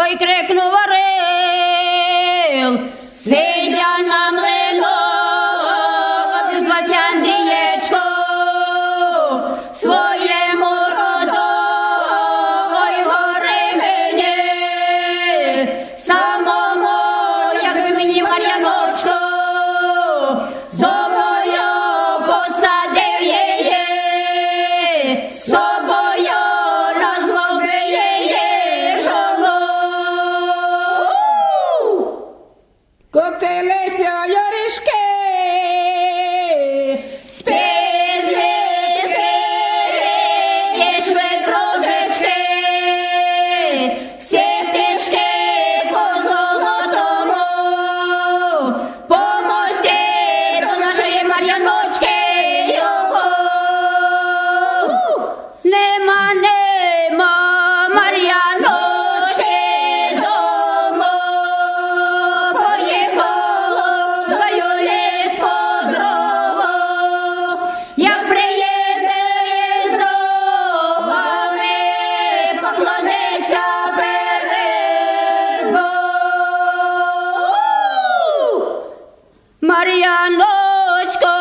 Ой, крикнув орел, teles Marianochko